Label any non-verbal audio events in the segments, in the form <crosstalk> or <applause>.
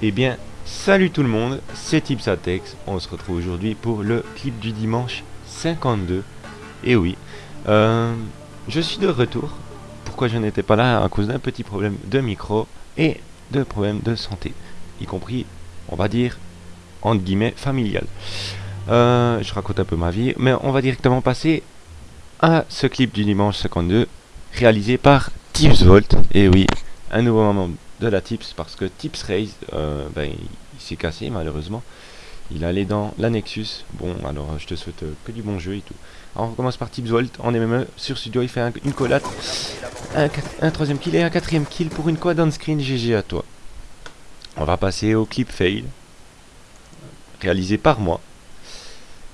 Eh bien, salut tout le monde, c'est Tipsatex. On se retrouve aujourd'hui pour le clip du dimanche 52. Et oui, euh, je suis de retour. Pourquoi je n'étais pas là? À cause d'un petit problème de micro et de problèmes de santé. Y compris, on va dire, entre guillemets, familial. Euh, je raconte un peu ma vie, mais on va directement passer à ce clip du dimanche 52 réalisé par Tipsvolt. Et oui, un nouveau moment de la Tips parce que Tips Race, euh, ben, il, s'est cassé malheureusement. Il allait dans la Nexus. Bon, alors je te souhaite euh, que du bon jeu et tout. On commence par Tips Volt en MME sur Studio. Il fait une collate, un, troisième kill et un quatrième kill pour une quad on screen. GG à toi. On va passer au clip fail réalisé par moi.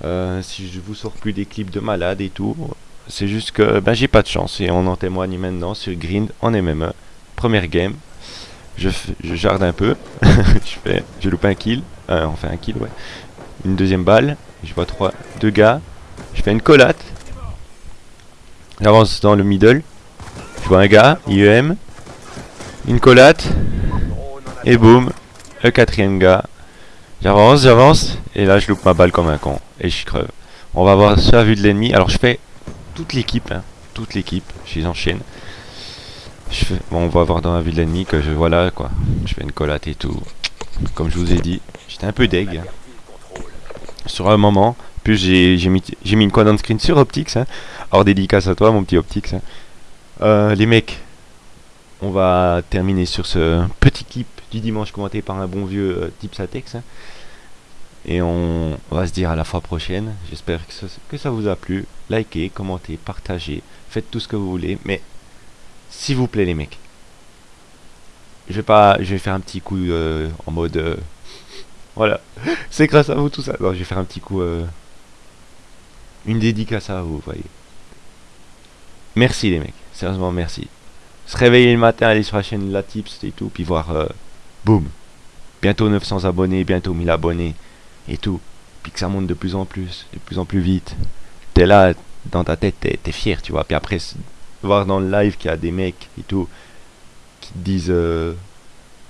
Euh, si je vous sors plus des clips de malade et tout, c'est juste que ben, j'ai pas de chance et on en témoigne maintenant sur Grind en MME. Première game je, jarde un peu, <laughs> je fais, un kill, euh, enfin un kill ouais, une deuxième balle, je vois trois, deux gars, je fais une collate, j'avance dans le middle, je vois un gars, IEM, une collate, et boum, le quatrième gars, j'avance, j'avance, et là je loupe ma balle comme un con, et je creve. On va voir la vue de l'ennemi, alors je fais toute l'équipe, hein, toute l'équipe, je les enchaîne. On va voir dans la de l'ennemi que je voilà quoi. Je fais une collate et tout. Comme je vous ai dit, j'étais un peu deg. Sur un moment, puis j'ai mis, mis une quad on screen sur Optix. Hein. Alors dédicace à toi mon petit Optix. Hein. Euh, les mecs, on va terminer sur ce petit clip du dimanche commenté par un bon vieux euh, Tipsatex. Hein. Et on, va se dire à la fois prochaine. J'espère que, que ça vous a plu. Likez, commentez, partagez, faites tout ce que vous voulez. Mais s'il vous plaît les mecs. Je vais pas, je vais faire un petit coup euh, en mode, euh, <laughs> voilà, c'est grâce à vous tout ça. Non, je vais faire un petit coup, euh, une dédicace à vous, voyez. Merci les mecs, sérieusement merci. Se réveiller le matin, aller sur la chaîne La Tips et tout, puis voir, boum, bientôt 900 abonnés, bientôt 1000 abonnés et tout, puis que ça monte de plus en plus, de plus en plus vite. T'es là, dans ta tête, t'es fier, tu vois. Puis après, voir dans le live qu'il y a des mecs et tout qui disent euh,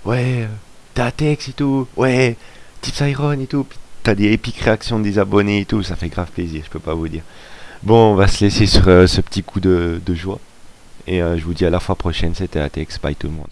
ouais t'as Tex et tout ouais Tips Iron et tout. T'as des épiques réactions des abonnés et tout ça fait grave plaisir je peux pas vous dire. Bon on va se laisser sur euh, ce petit coup de, joie. Et euh, je vous dis à la fois prochaine c'était Atex bye tout le monde